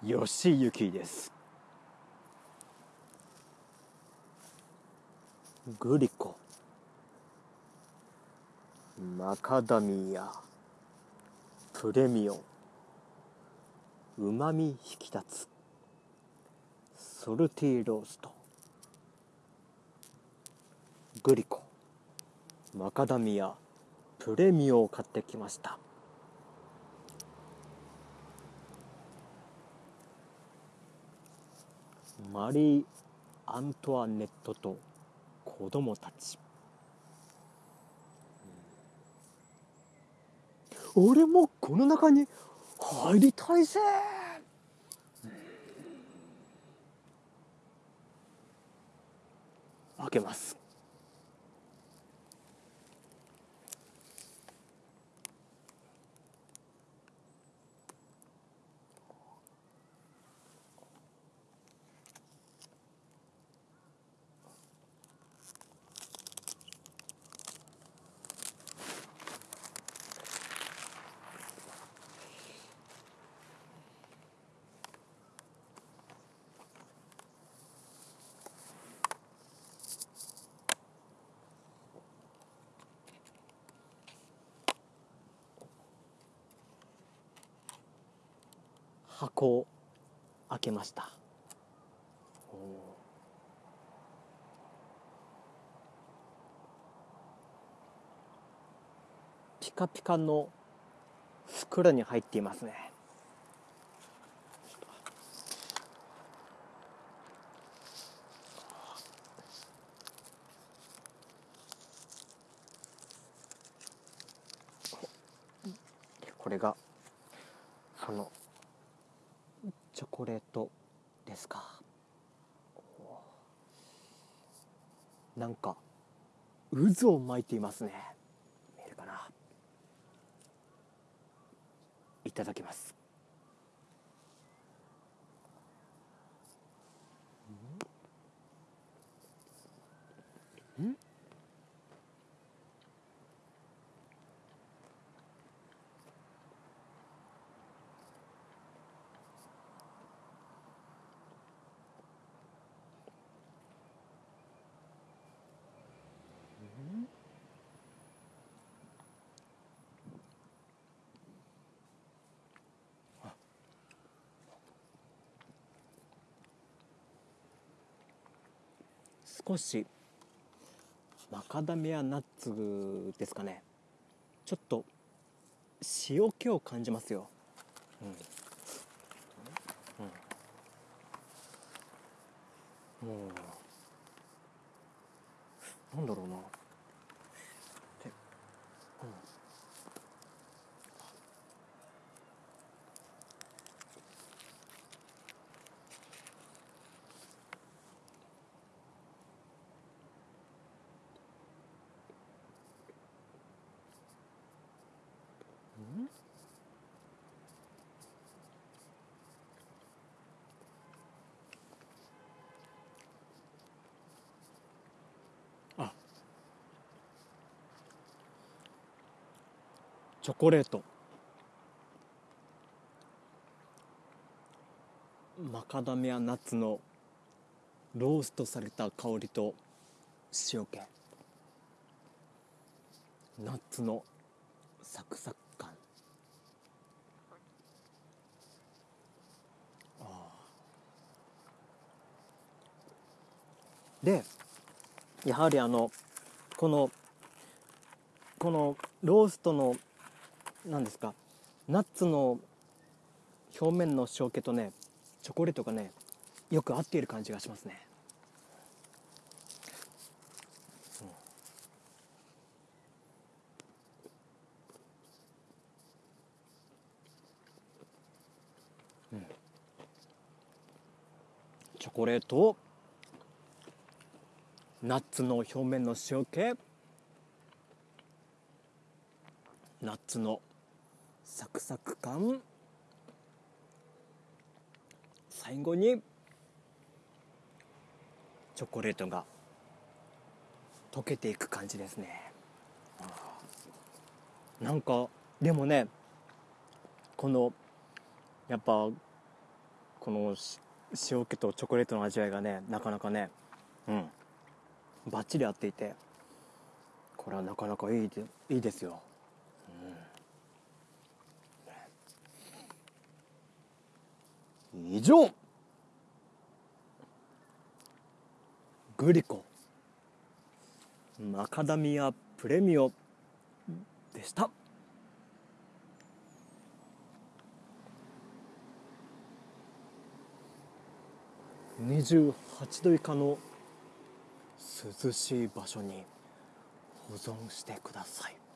吉行です。グリコ。マカダミア。プレミオン。うまみ引き立つ。ソルティーロースト。グリコ。マカダミア。プレミオを買ってきました。マリー・アントワネットと子供たち。俺もこの中に入りたいぜ。開けます。箱を開けました。ピカピカの袋に入っていますね。これがそのチョコレートですか。なんか渦を巻いていますね。見えるかな。いただきます。少しマカダミアナッツですかね。ちょっと塩気を感じますよ、うん。うん、もうなんだろうな。チョコレート。マカダミアナッツのローストされた香りと塩気。ナッツのサクサク感。あでやはりあのこのこのローストの何ですか？ナッツの表面の塩気とねチョコレートがねよく合っている感じがしますね。チョコレートナッツの表面の塩気ナッツのサクサク感。最後にチョコレートが溶けていく感じですね。なんかでもねこのやっぱこの塩気とチョコレートの味わいがねなかなかねうんバッチリ合っていてこれはなかなかいいでいいですよ、うん、以上。グリコマカダミアプレミオでした。28度以下の涼しい場所に保存してください。